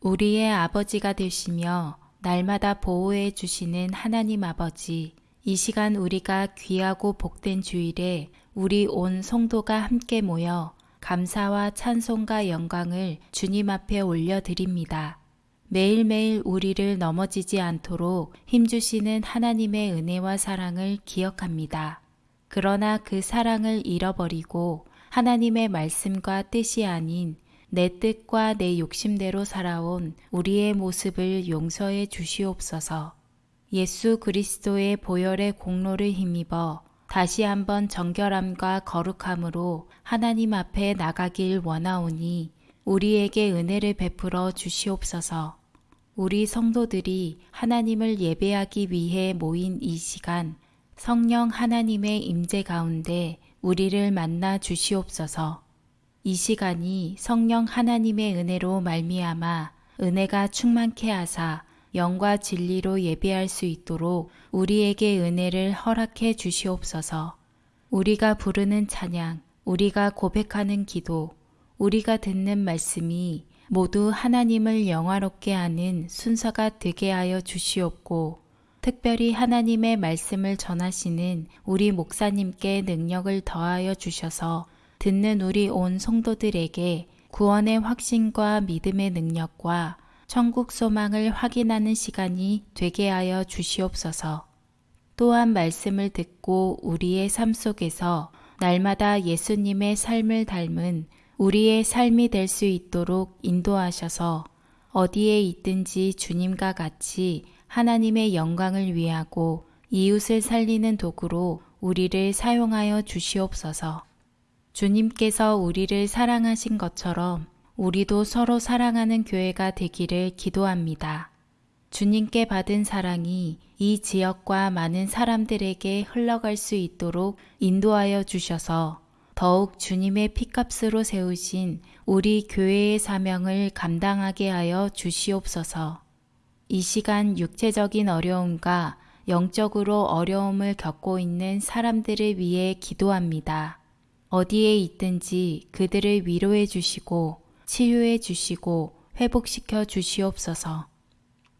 우리의 아버지가 되시며 날마다 보호해 주시는 하나님 아버지, 이 시간 우리가 귀하고 복된 주일에 우리 온 성도가 함께 모여 감사와 찬송과 영광을 주님 앞에 올려드립니다. 매일매일 우리를 넘어지지 않도록 힘주시는 하나님의 은혜와 사랑을 기억합니다. 그러나 그 사랑을 잃어버리고 하나님의 말씀과 뜻이 아닌 내 뜻과 내 욕심대로 살아온 우리의 모습을 용서해 주시옵소서. 예수 그리스도의 보혈의 공로를 힘입어 다시 한번 정결함과 거룩함으로 하나님 앞에 나가길 원하오니 우리에게 은혜를 베풀어 주시옵소서. 우리 성도들이 하나님을 예배하기 위해 모인 이 시간 성령 하나님의 임재 가운데 우리를 만나 주시옵소서. 이 시간이 성령 하나님의 은혜로 말미암아 은혜가 충만케 하사 영과 진리로 예배할 수 있도록 우리에게 은혜를 허락해 주시옵소서. 우리가 부르는 찬양, 우리가 고백하는 기도, 우리가 듣는 말씀이 모두 하나님을 영화롭게 하는 순서가 되게 하여 주시옵고, 특별히 하나님의 말씀을 전하시는 우리 목사님께 능력을 더하여 주셔서 듣는 우리 온 성도들에게 구원의 확신과 믿음의 능력과 천국 소망을 확인하는 시간이 되게 하여 주시옵소서. 또한 말씀을 듣고 우리의 삶 속에서 날마다 예수님의 삶을 닮은 우리의 삶이 될 수 있도록 인도하셔서 어디에 있든지 주님과 같이 하나님의 영광을 위하고 이웃을 살리는 도구로 우리를 사용하여 주시옵소서. 주님께서 우리를 사랑하신 것처럼 우리도 서로 사랑하는 교회가 되기를 기도합니다. 주님께 받은 사랑이 이 지역과 많은 사람들에게 흘러갈 수 있도록 인도하여 주셔서 더욱 주님의 피값으로 세우신 우리 교회의 사명을 감당하게 하여 주시옵소서. 이 시간 육체적인 어려움과 영적으로 어려움을 겪고 있는 사람들을 위해 기도합니다. 어디에 있든지 그들을 위로해 주시고 치유해 주시고 회복시켜 주시옵소서.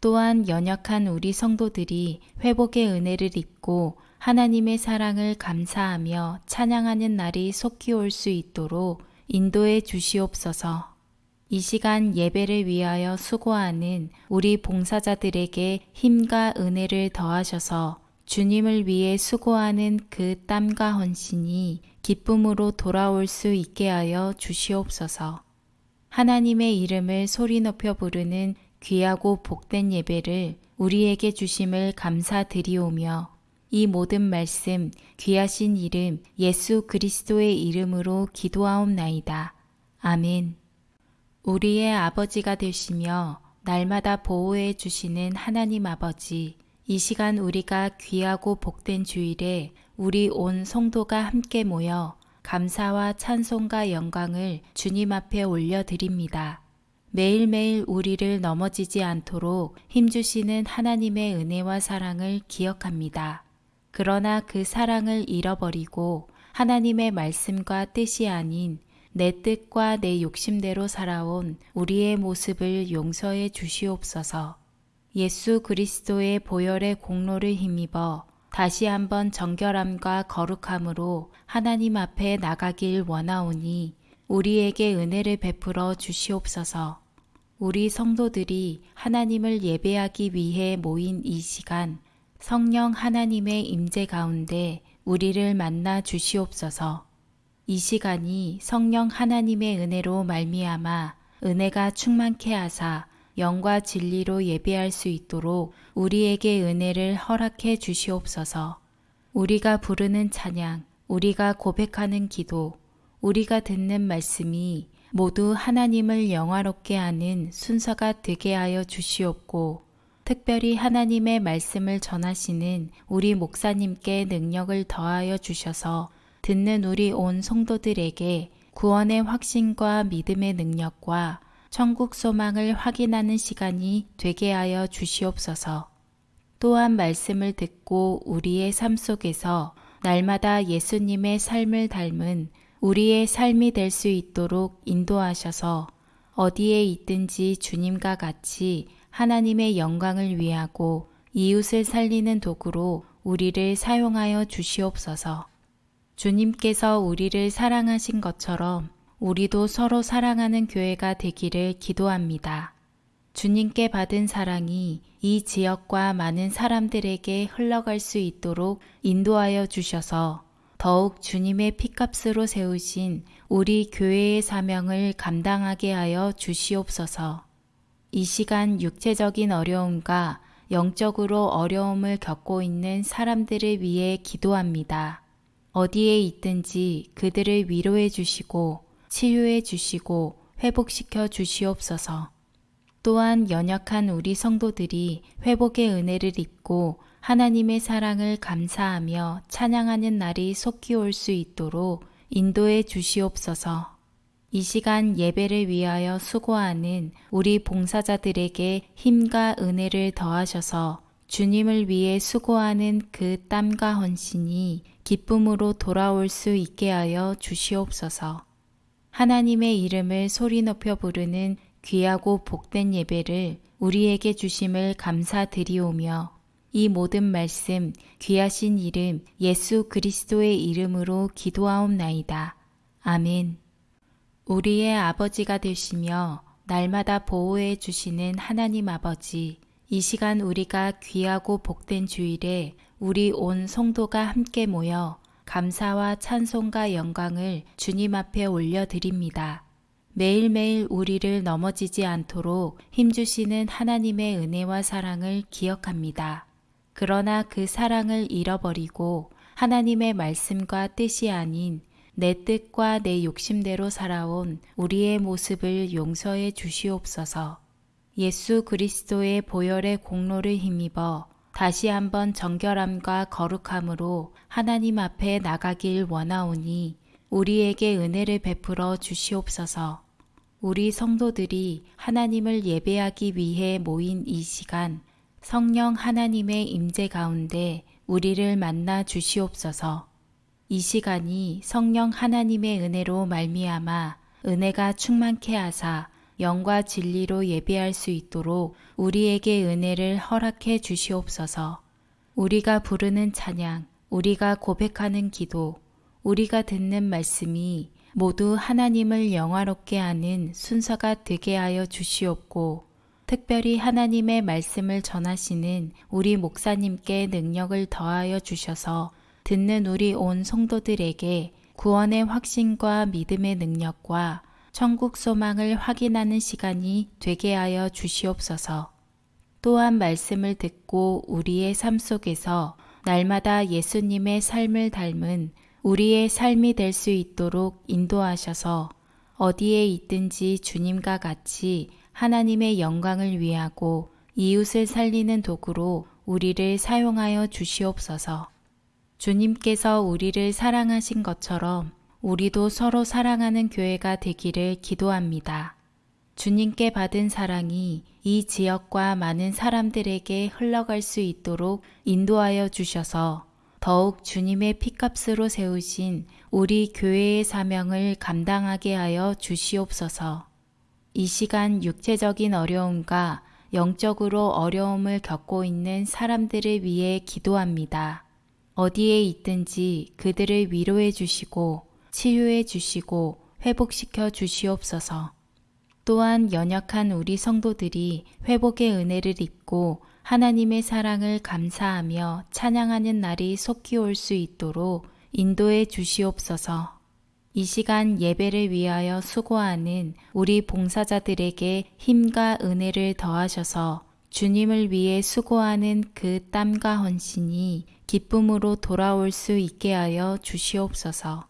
또한 연약한 우리 성도들이 회복의 은혜를 입고 하나님의 사랑을 감사하며 찬양하는 날이 속히 올 수 있도록 인도해 주시옵소서. 이 시간 예배를 위하여 수고하는 우리 봉사자들에게 힘과 은혜를 더하셔서 주님을 위해 수고하는 그 땀과 헌신이 기쁨으로 돌아올 수 있게 하여 주시옵소서. 하나님의 이름을 소리 높여 부르는 귀하고 복된 예배를 우리에게 주심을 감사드리오며 이 모든 말씀 귀하신 이름 예수 그리스도의 이름으로 기도하옵나이다. 아멘. 우리의 아버지가 되시며 날마다 보호해 주시는 하나님 아버지, 이 시간 우리가 귀하고 복된 주일에 우리 온 성도가 함께 모여 감사와 찬송과 영광을 주님 앞에 올려드립니다. 매일매일 우리를 넘어지지 않도록 힘주시는 하나님의 은혜와 사랑을 기억합니다. 그러나 그 사랑을 잃어버리고 하나님의 말씀과 뜻이 아닌 내 뜻과 내 욕심대로 살아온 우리의 모습을 용서해 주시옵소서. 예수 그리스도의 보혈의 공로를 힘입어 다시 한번 정결함과 거룩함으로 하나님 앞에 나가길 원하오니 우리에게 은혜를 베풀어 주시옵소서. 우리 성도들이 하나님을 예배하기 위해 모인 이 시간 성령 하나님의 임재 가운데 우리를 만나 주시옵소서. 이 시간이 성령 하나님의 은혜로 말미암아 은혜가 충만케 하사 영과 진리로 예배할 수 있도록 우리에게 은혜를 허락해 주시옵소서. 우리가 부르는 찬양, 우리가 고백하는 기도, 우리가 듣는 말씀이 모두 하나님을 영화롭게 하는 순서가 되게 하여 주시옵고, 특별히 하나님의 말씀을 전하시는 우리 목사님께 능력을 더하여 주셔서 듣는 우리 온 성도들에게 구원의 확신과 믿음의 능력과 천국 소망을 확인하는 시간이 되게 하여 주시옵소서. 또한 말씀을 듣고 우리의 삶 속에서 날마다 예수님의 삶을 닮은 우리의 삶이 될 수 있도록 인도하셔서 어디에 있든지 주님과 같이 하나님의 영광을 위하고 이웃을 살리는 도구로 우리를 사용하여 주시옵소서. 주님께서 우리를 사랑하신 것처럼 우리도 서로 사랑하는 교회가 되기를 기도합니다. 주님께 받은 사랑이 이 지역과 많은 사람들에게 흘러갈 수 있도록 인도하여 주셔서 더욱 주님의 피값으로 세우신 우리 교회의 사명을 감당하게 하여 주시옵소서. 이 시간 육체적인 어려움과 영적으로 어려움을 겪고 있는 사람들을 위해 기도합니다. 어디에 있든지 그들을 위로해 주시고 치유해 주시고 회복시켜 주시옵소서. 또한 연약한 우리 성도들이 회복의 은혜를 입고 하나님의 사랑을 감사하며 찬양하는 날이 속히 올 수 있도록 인도해 주시옵소서. 이 시간 예배를 위하여 수고하는 우리 봉사자들에게 힘과 은혜를 더하셔서 주님을 위해 수고하는 그 땀과 헌신이 기쁨으로 돌아올 수 있게 하여 주시옵소서. 하나님의 이름을 소리 높여 부르는 귀하고 복된 예배를 우리에게 주심을 감사드리오며 이 모든 말씀 귀하신 이름 예수 그리스도의 이름으로 기도하옵나이다. 아멘. 우리의 아버지가 되시며 날마다 보호해 주시는 하나님 아버지, 이 시간 우리가 귀하고 복된 주일에 우리 온 성도가 함께 모여 감사와 찬송과 영광을 주님 앞에 올려드립니다. 매일매일 우리를 넘어지지 않도록 힘주시는 하나님의 은혜와 사랑을 기억합니다. 그러나 그 사랑을 잃어버리고 하나님의 말씀과 뜻이 아닌 내 뜻과 내 욕심대로 살아온 우리의 모습을 용서해 주시옵소서. 예수 그리스도의 보혈의 공로를 힘입어 다시 한번 정결함과 거룩함으로 하나님 앞에 나가길 원하오니 우리에게 은혜를 베풀어 주시옵소서. 우리 성도들이 하나님을 예배하기 위해 모인 이 시간 성령 하나님의 임재 가운데 우리를 만나 주시옵소서. 이 시간이 성령 하나님의 은혜로 말미암아 은혜가 충만케 하사 영과 진리로 예배할 수 있도록 우리에게 은혜를 허락해 주시옵소서. 우리가 부르는 찬양, 우리가 고백하는 기도, 우리가 듣는 말씀이 모두 하나님을 영화롭게 하는 순서가 되게 하여 주시옵고, 특별히 하나님의 말씀을 전하시는 우리 목사님께 능력을 더하여 주셔서 듣는 우리 온 성도들에게 구원의 확신과 믿음의 능력과 천국 소망을 확인하는 시간이 되게 하여 주시옵소서. 또한 말씀을 듣고 우리의 삶 속에서 날마다 예수님의 삶을 닮은 우리의 삶이 될 수 있도록 인도하셔서 어디에 있든지 주님과 같이 하나님의 영광을 위하고 이웃을 살리는 도구로 우리를 사용하여 주시옵소서. 주님께서 우리를 사랑하신 것처럼 우리도 서로 사랑하는 교회가 되기를 기도합니다. 주님께 받은 사랑이 이 지역과 많은 사람들에게 흘러갈 수 있도록 인도하여 주셔서 더욱 주님의 피값으로 세우신 우리 교회의 사명을 감당하게 하여 주시옵소서. 이 시간 육체적인 어려움과 영적으로 어려움을 겪고 있는 사람들을 위해 기도합니다. 어디에 있든지 그들을 위로해 주시고 치유해 주시고 회복시켜 주시옵소서. 또한 연약한 우리 성도들이 회복의 은혜를 입고 하나님의 사랑을 감사하며 찬양하는 날이 속히 올 수 있도록 인도해 주시옵소서. 이 시간 예배를 위하여 수고하는 우리 봉사자들에게 힘과 은혜를 더하셔서 주님을 위해 수고하는 그 땀과 헌신이 기쁨으로 돌아올 수 있게 하여 주시옵소서.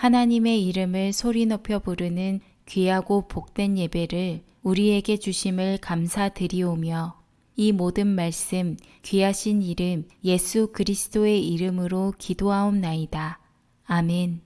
하나님의 이름을 소리 높여 부르는 귀하고 복된 예배를 우리에게 주심을 감사드리오며 이 모든 말씀 귀하신 이름 예수 그리스도의 이름으로 기도하옵나이다. 아멘.